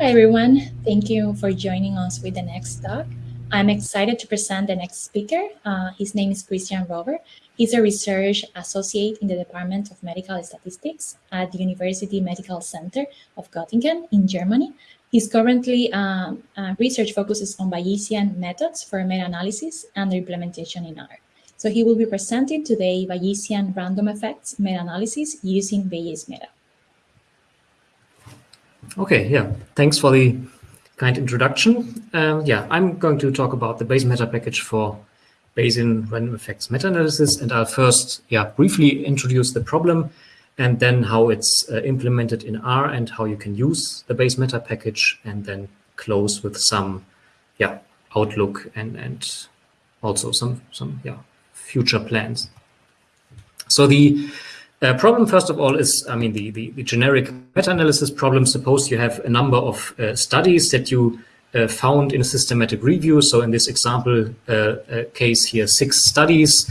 Hi, everyone. Thank you for joining us with the next talk. I'm excited to present the next speaker. Uh, his name is Christian Röver. He's a research associate in the Department of Medical Statistics at the University Medical Center of Göttingen in Germany. His currently um, uh, research focuses on Bayesian methods for meta-analysis and their implementation in R. So he will be presenting today Bayesian random effects meta-analysis using bayesmeta. Okay, yeah, thanks for the kind introduction. Um, yeah, I'm going to talk about the bayesmeta package for Bayesian random effects meta-analysis, and I'll first, yeah, briefly introduce the problem and then how it's uh, implemented in R and how you can use the bayesmeta package, and then close with some, yeah, outlook and and also some some yeah future plans. So the uh, problem, first of all, is, I mean, the, the, the generic meta-analysis problem. Suppose you have a number of uh, studies that you uh, found in a systematic review. So in this example uh, uh, case here, six studies,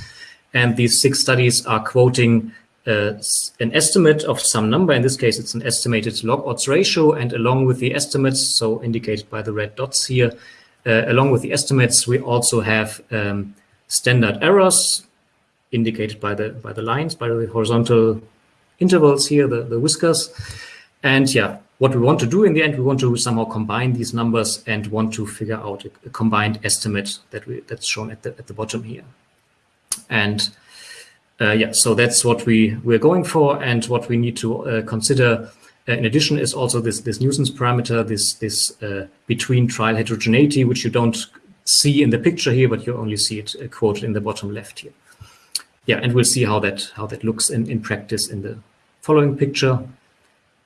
and these six studies are quoting uh, an estimate of some number. In this case, it's an estimated log odds ratio. And along with the estimates, so indicated by the red dots here, along with the estimates, we also have um, standard errors indicated by the by the lines, by the horizontal intervals here, the, the whiskers. And yeah, what we want to do in the end, we want to somehow combine these numbers and want to figure out a, a combined estimate that we that's shown at the at the bottom here. And uh, yeah, so that's what we we're going for, and what we need to uh, consider. Uh, in addition, is also this this nuisance parameter, this this uh, between trial heterogeneity, which you don't see in the picture here, but you only see it uh, quoted in the bottom left here yeah, and we'll see how that how that looks in, in practice in the following picture.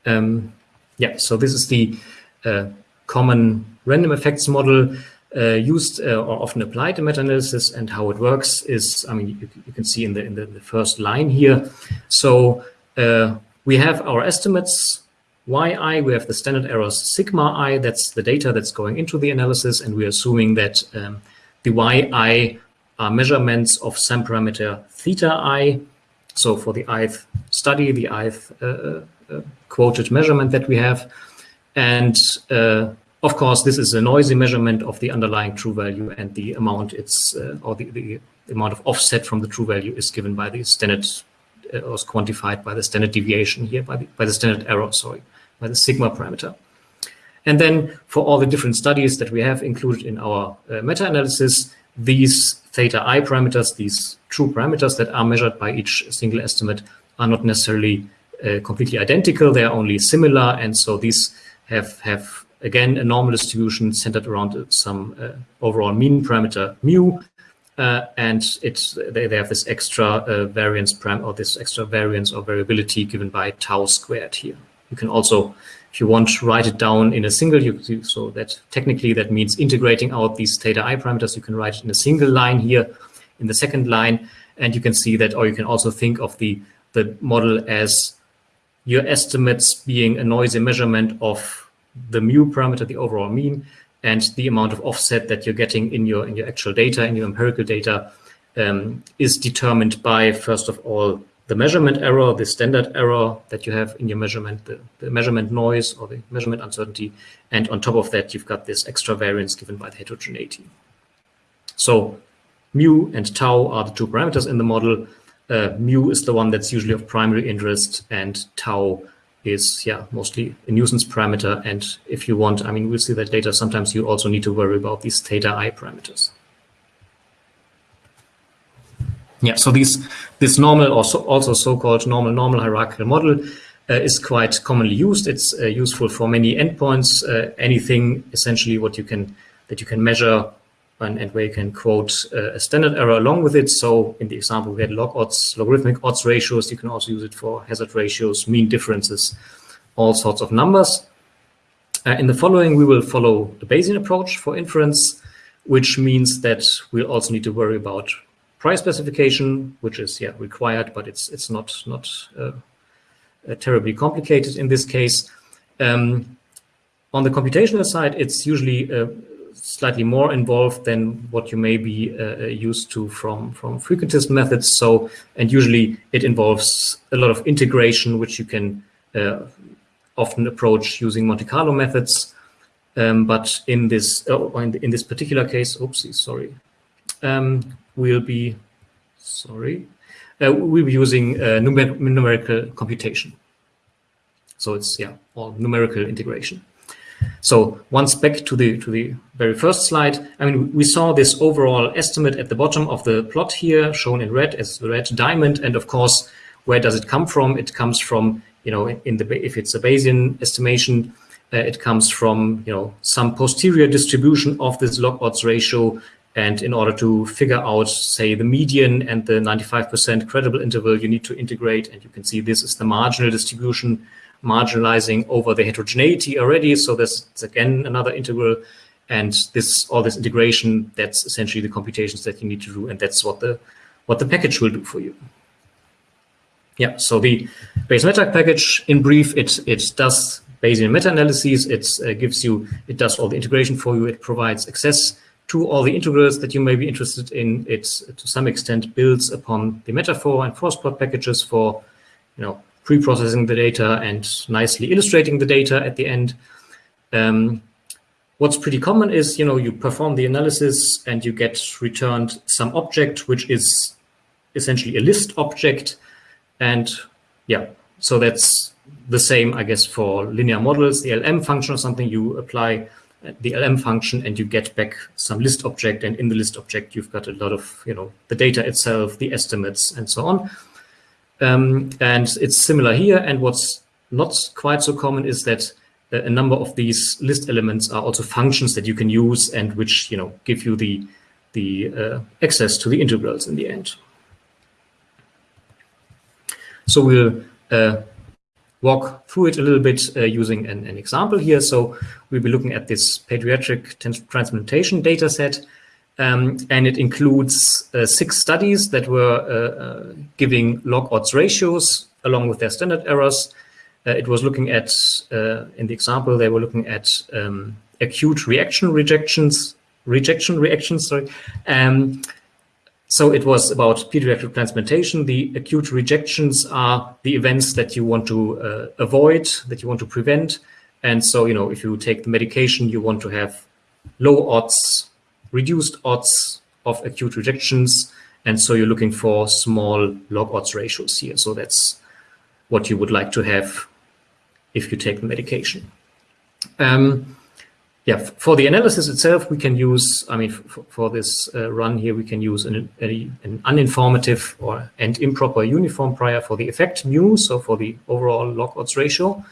Um, yeah, so this is the uh, common random effects model uh, used uh, or often applied in meta-analysis and how it works is, I mean, you, you can see in the, in the, the first line here. So uh, we have our estimates, yi, we have the standard errors sigma i, that's the data that's going into the analysis, and we're assuming that um, the yi are measurements of some parameter theta i. So for the ith study, the ith uh, uh, uh, quoted measurement that we have. And of course, this is a noisy measurement of the underlying true value and the amount it's, uh, or the, the, amount of offset from the true value is given by the standard, uh, or quantified by the standard deviation here, by the, by the standard error, sorry, by the sigma parameter. And then for all the different studies that we have included in our meta-analysis, these theta i parameters, these true parameters that are measured by each single estimate are not necessarily uh, completely identical. They are only similar. And so these have, have again, a normal distribution centered around some uh, overall mean parameter mu. Uh, and it's, they, they have this extra uh, variance param or this extra variance or variability given by tau squared here. You can also if you want to write it down in a single, you, so that technically that means integrating out these theta i parameters. You can write it in a single line here in the second line. And you can see that, or you can also think of the, the model as your estimates being a noisy measurement of the mu parameter, the overall mean, and the amount of offset that you're getting in your in your actual data, in your empirical data, um, is determined by, first of all, the measurement error, the standard error that you have in your measurement, the, the, measurement noise or the measurement uncertainty. And on top of that, you've got this extra variance given by the heterogeneity. So mu and tau are the two parameters in the model. Uh, mu is the one that's usually of primary interest and tau is yeah mostly a nuisance parameter. And if you want, I mean, we'll see that later, sometimes you also need to worry about these theta i parameters. Yeah, so these, this normal or so, also so-called normal normal hierarchical model uh, is quite commonly used. It's uh, useful for many endpoints, uh, anything essentially what you can that you can measure and, and where you can quote uh, a standard error along with it. So in the example, we had log odds, logarithmic odds ratios. You can also use it for hazard ratios, mean differences, all sorts of numbers. Uh, in the following, we will follow the Bayesian approach for inference, which means that we'll also need to worry about price specification, which is yeah required, but it's it's not not uh, uh, terribly complicated in this case. Um, on the computational side, it's usually uh, slightly more involved than what you may be uh, used to from, from frequentist methods. So, and usually it involves a lot of integration, which you can uh, often approach using Monte Carlo methods. Um, but in this, oh, in, in, this particular case, oopsie, sorry, um, we'll be, sorry, uh, we'll be using uh, numer numerical computation. So it's, yeah, all numerical integration. So once back to the to the very first slide, I mean, we saw this overall estimate at the bottom of the plot here, shown in red as the red diamond. And of course, where does it come from? It comes from, you know, in the if it's a Bayesian estimation, uh, it comes from, you know, some posterior distribution of this log odds ratio. And in order to figure out, say, the median and the 95% credible interval, you need to integrate. And you can see this is the marginal distribution marginalizing over the heterogeneity already. So there's again another integral. And this all this integration, that's essentially the computations that you need to do. And that's what the what the package will do for you. Yeah, so the bayesmeta package, in brief, it it does Bayesian meta-analyses. It uh, gives you, it does all the integration for you. It provides access to all the integrals that you may be interested in. It, to some extent, builds upon the metafor and forestplot packages for, you know, pre-processing the data and nicely illustrating the data at the end. Um, what's pretty common is, you know, you perform the analysis and you get returned some object, which is essentially a list object. And yeah, so that's the same, I guess, for linear models, the LM function or something, you apply the LM function and you get back some list object. And in the list object, you've got a lot of, you know, the data itself, the estimates and so on. Um, and it's similar here. And what's not quite so common is that a number of these list elements are also functions that you can use and which you know give you the the uh, access to the integrals in the end. So we'll uh, walk through it a little bit uh, using an, an, example here. So we'll be looking at this pediatric transplantation data set. Um, and it includes uh, six studies that were uh, uh, giving log odds ratios along with their standard errors. Uh, it was looking at, uh, in the example, they were looking at um, acute reaction rejections, rejection reactions, sorry. Um, so it was about pediatric transplantation. The acute rejections are the events that you want to uh, avoid, that you want to prevent. And so, you know, if you take the medication, you want to have low odds reduced odds of acute rejections. And so you're looking for small log odds ratios here. So that's what you would like to have if you take the medication. Um, yeah, for the analysis itself, we can use, I mean, for this uh, run here, we can use an, a, an uninformative or and improper uniform prior for the effect mu, so for the overall log odds ratio.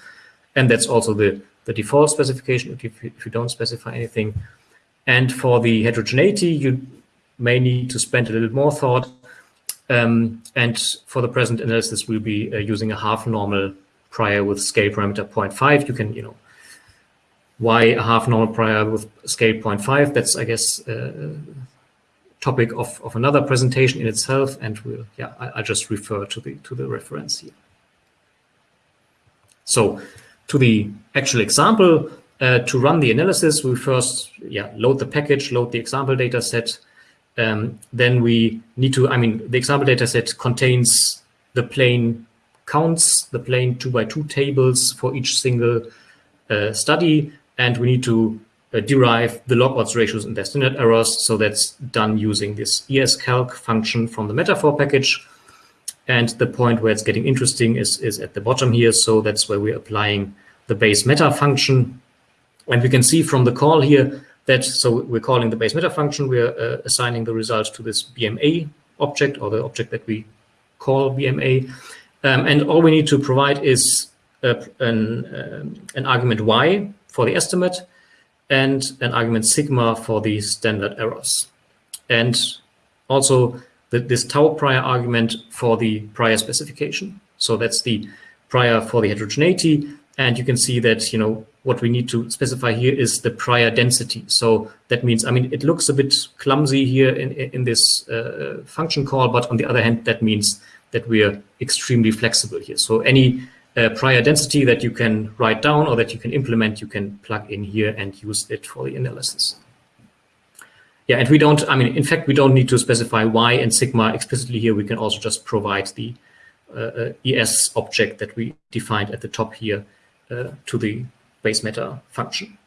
And that's also the, the default specification if you, if you don't specify anything. And for the heterogeneity, you may need to spend a little more thought. Um, and for the present analysis, we'll be uh, using a half normal prior with scale parameter 0.5. You can, you know, why a half normal prior with scale 0.5? That's, I guess, uh, topic of, of another presentation in itself. And we'll, yeah, I, I just refer to the to the reference here. So to the actual example, uh, to run the analysis, we first yeah, load the package, load the example data set. Um, then we need to, I mean, the example data set contains the plain counts, the plain two by two tables for each single uh, study. And we need to uh, derive the log odds ratios and their standard errors. So that's done using this escalc function from the metafor package. And the point where it's getting interesting is, is at the bottom here. So that's where we're applying the bayesmeta function and we can see from the call here that, so we're calling the bayesmeta function, we're uh, assigning the results to this BMA object or the object that we call BMA. Um, and all we need to provide is a, an, um, an argument y for the estimate and an argument sigma for the standard errors. And also the, this tau prior argument for the prior specification. So that's the prior for the heterogeneity. And you can see that, you know, what we need to specify here is the prior density. So that means, I mean, it looks a bit clumsy here in, in this uh, function call, but on the other hand, that means that we are extremely flexible here. So any uh, prior density that you can write down or that you can implement, you can plug in here and use it for the analysis. yeah, and we don't, I mean, in fact, we don't need to specify y and sigma explicitly here. We can also just provide the uh, ES object that we defined at the top here uh, to the bayesmeta function.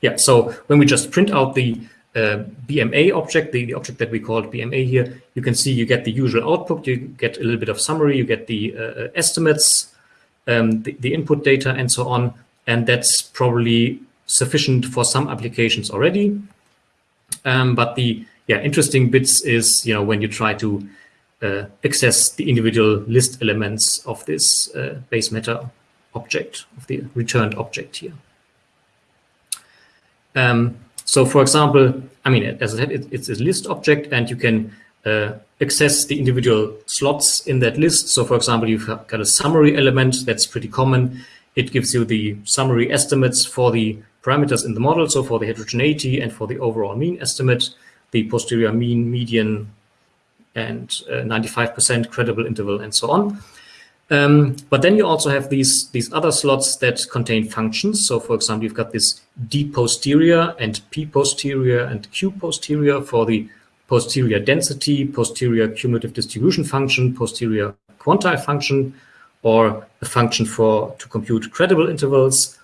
Yeah, so when we just print out the uh, BMA object, the, the object that we called BMA here, you can see you get the usual output, you get a little bit of summary, you get the uh, estimates, um, the, the, input data, and so on. And that's probably sufficient for some applications already. Um, but the yeah interesting bits is you know when you try to uh, access the individual list elements of this uh, bayesmeta object of the returned object here. Um, so for example, I mean, as I said, it, it's a list object and you can uh, access the individual slots in that list. So for example, you've got a summary element that's pretty common. It gives you the summary estimates for the parameters in the model. So for the heterogeneity and for the overall mean estimate, the posterior mean, median, and 95% uh, credible interval and so on. Um, but then you also have these, these other slots that contain functions. So for example, you've got this D posterior and P posterior and Q posterior for the posterior density, posterior cumulative distribution function, posterior quantile function, or a function for to compute credible intervals,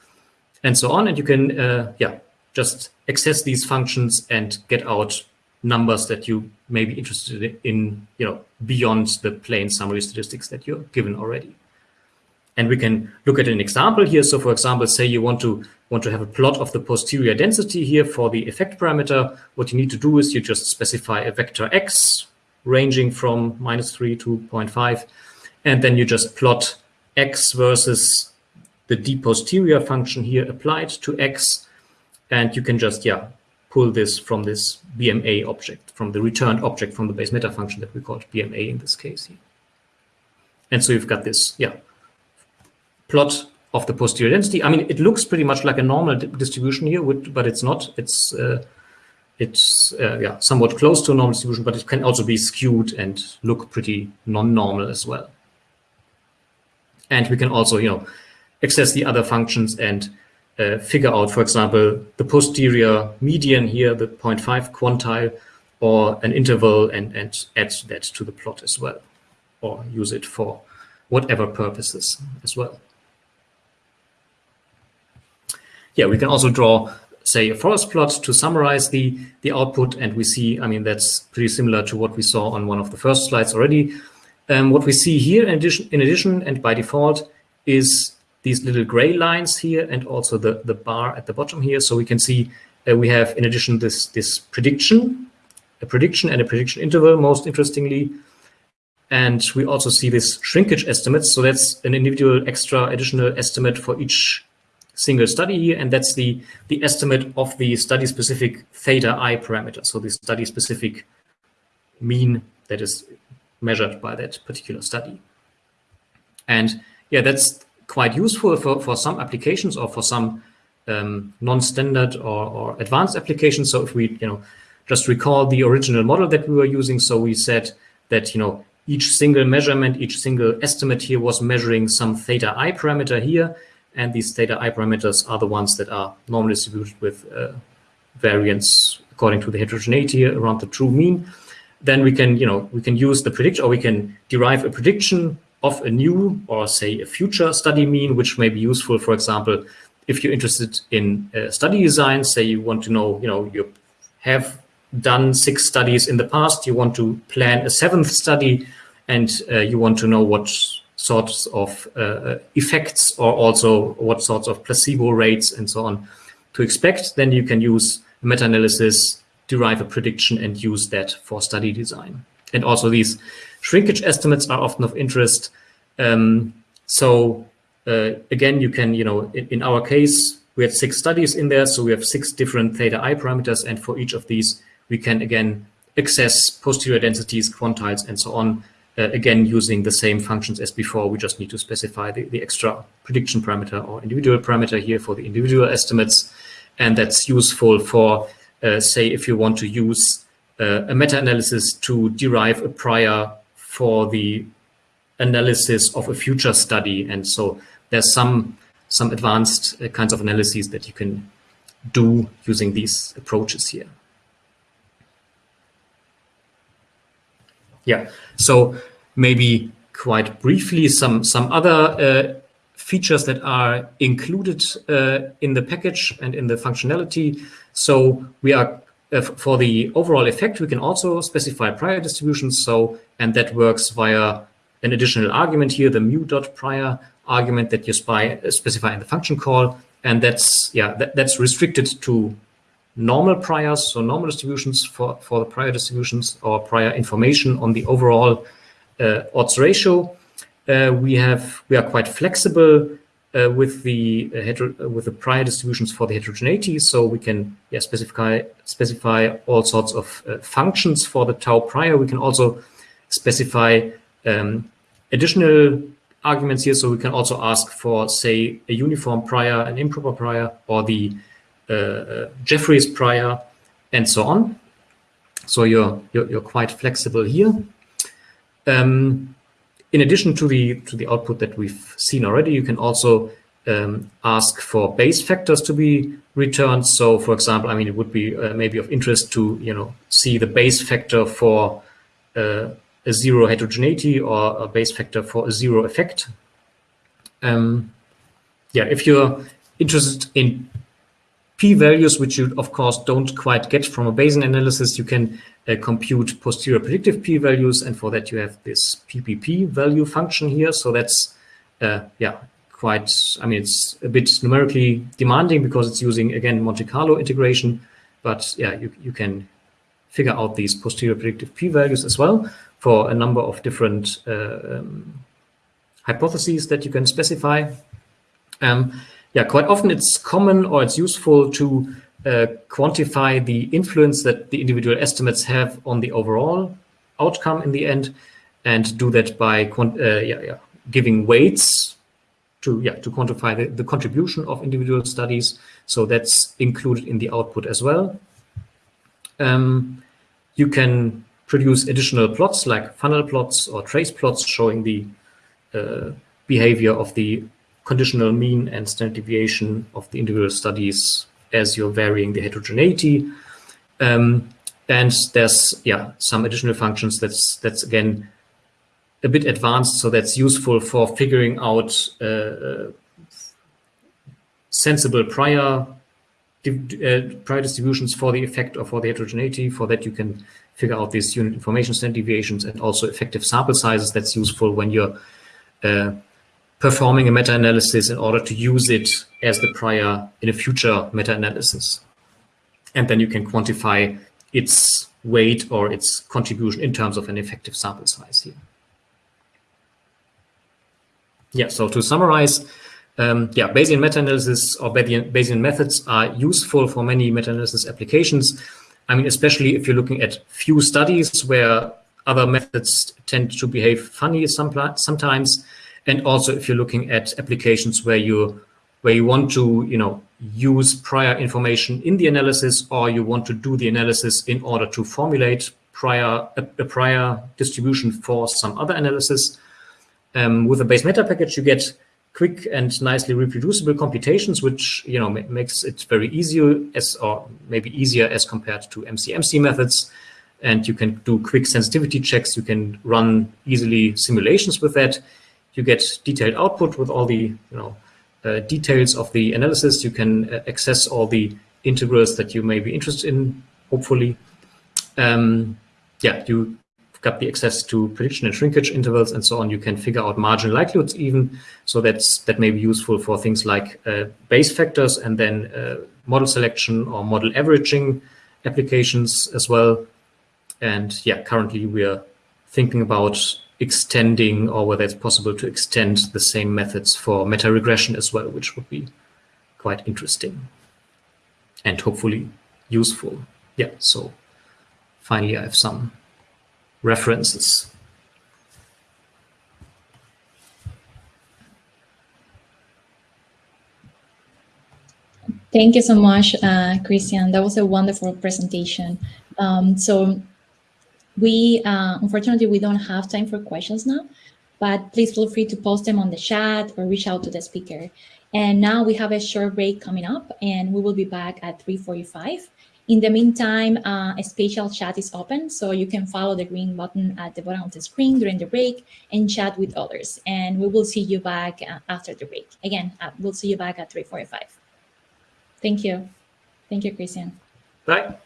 and so on. And you can, uh, yeah, just access these functions and get out numbers that you may be interested in, you know, beyond the plain summary statistics that you're given already. And we can look at an example here. So for example, say you want to want to have a plot of the posterior density here for the effect parameter. What you need to do is you just specify a vector x ranging from minus 3 to 0.5. And then you just plot x versus the d posterior function here applied to x. And you can just, yeah, pull this from this BMA object, from the returned object from the bayesmeta function that we called BMA in this case here. And so you've got this, yeah, plot of the posterior density. I mean, it looks pretty much like a normal distribution here, but it's not. It's uh, it's uh, yeah somewhat close to a normal distribution, but it can also be skewed and look pretty non-normal as well. And we can also, you know, access the other functions and uh, figure out, for example, the posterior median here, the 0.5 quantile, or an interval and, and add that to the plot as well, or use it for whatever purposes as well. Yeah, we can also draw, say, a forest plot to summarize the, the output, and we see, I mean, that's pretty similar to what we saw on one of the first slides already. Um, what we see here in addition, in addition and by default is these little gray lines here and also the, the bar at the bottom here. So we can see uh, we have, in addition, this, this prediction, a prediction and a prediction interval, most interestingly. And we also see this shrinkage estimates. So that's an individual extra additional estimate for each single study here. And that's the, the estimate of the study-specific theta i parameter. So the study-specific mean that is measured by that particular study. And yeah, that's quite useful for, for some applications or for some um, non-standard or, or advanced applications. So if we, you know, just recall the original model that we were using. So we said that, you know, each single measurement, each single estimate here was measuring some theta i parameter here. And these theta i parameters are the ones that are normally distributed with uh, variance according to the heterogeneity around the true mean. Then we can, you know, we can use the prediction or we can derive a prediction of a new or say a future study mean, which may be useful, for example, if you're interested in uh, study design, say you want to know, you know, you have done six studies in the past, you want to plan a seventh study, and uh, you want to know what sorts of uh, effects or also what sorts of placebo rates and so on to expect, then you can use meta-analysis, derive a prediction, and use that for study design. And also these Shrinkage estimates are often of interest. Um, so uh, again, you can, you know, in, in, our case, we had six studies in there. So we have six different theta i parameters. And for each of these, we can again access posterior densities, quantiles, and so on. Uh, again, using the same functions as before, we just need to specify the, the extra prediction parameter or individual parameter here for the individual estimates. And that's useful for, uh, say, if you want to use uh, a meta-analysis to derive a prior for the analysis of a future study. And so there's some some advanced uh, kinds of analyses that you can do using these approaches here. Yeah, so maybe quite briefly some, some other uh, features that are included uh, in the package and in the functionality. So we are uh, for the overall effect, we can also specify prior distributions. So, and that works via an additional argument here, the mu dot prior argument that you spy, uh, specify in the function call. And that's, yeah, that, that's restricted to normal priors, so normal distributions for, for the prior distributions or prior information on the overall uh, odds ratio. Uh, we have, we are quite flexible uh, with the uh, with the prior distributions for the heterogeneity. So we can yeah, specify specify all sorts of uh, functions for the tau prior. We can also specify um, additional arguments here. So we can also ask for, say, a uniform prior, an improper prior, or the uh, uh, Jeffreys prior, and so on. So you're, you're, you're quite flexible here. Um, in addition to the to the output that we've seen already, you can also um, ask for Bayes factors to be returned. So, for example, I mean, it would be uh, maybe of interest to you know see the Bayes factor for uh, a zero heterogeneity or a Bayes factor for a zero effect. Um, yeah, if you're interested in p-values, which you of course don't quite get from a Bayesian analysis, you can uh, compute posterior predictive p-values, and for that you have this PPP value function here. So that's uh, yeah quite. I mean, it's a bit numerically demanding because it's using again Monte Carlo integration, but yeah, you you can figure out these posterior predictive p-values as well for a number of different uh, um, hypotheses that you can specify. Um, yeah, quite often it's common or it's useful to uh, quantify the influence that the individual estimates have on the overall outcome in the end, and do that by uh, yeah, yeah, giving weights to yeah to quantify the, the contribution of individual studies. So that's included in the output as well. Um, you can produce additional plots like funnel plots or trace plots showing the uh, behavior of the conditional mean and standard deviation of the individual studies as you're varying the heterogeneity. Um, and there's yeah some additional functions that's that's again a bit advanced, so that's useful for figuring out uh, sensible prior uh, prior distributions for the effect or for the heterogeneity. For that, you can figure out these unit information standard deviations and also effective sample sizes. That's useful when you're uh, performing a meta-analysis in order to use it as the prior in a future meta-analysis. And then you can quantify its weight or its contribution in terms of an effective sample size here. Yeah, so to summarize, um, yeah, Bayesian meta-analysis or Bayesian, Bayesian methods are useful for many meta-analysis applications. I mean, especially if you're looking at few studies where other methods tend to behave funny sometimes, and also if you're looking at applications where you where you want to you know use prior information in the analysis or you want to do the analysis in order to formulate prior a, a prior distribution for some other analysis um, with a bayesmeta package you get quick and nicely reproducible computations which you know makes it very easy as or maybe easier as compared to mcmc methods. And you can do quick sensitivity checks. You can run easily simulations with that you get detailed output with all the you know uh, details of the analysis. You can uh, access all the integrals that you may be interested in, hopefully. Um, yeah, you got the access to prediction and shrinkage intervals and so on. You can figure out marginal likelihoods even. So that's that may be useful for things like uh, Bayes factors and then uh, model selection or model averaging applications as well. And yeah, currently we are thinking about extending or whether it's possible to extend the same methods for meta regression as well, which would be quite interesting and hopefully useful. Yeah, so finally I have some references. Thank you so much, uh, Christian. That was a wonderful presentation. Um, so we, uh, unfortunately, we don't have time for questions now, but please feel free to post them on the chat or reach out to the speaker. And now we have a short break coming up, and we will be back at 3:45. In the meantime, uh, a spatial chat is open, so you can follow the green button at the bottom of the screen during the break and chat with others. And we will see you back uh, after the break. Again, uh, we'll see you back at 3:45. Thank you. Thank you, Christian. Bye.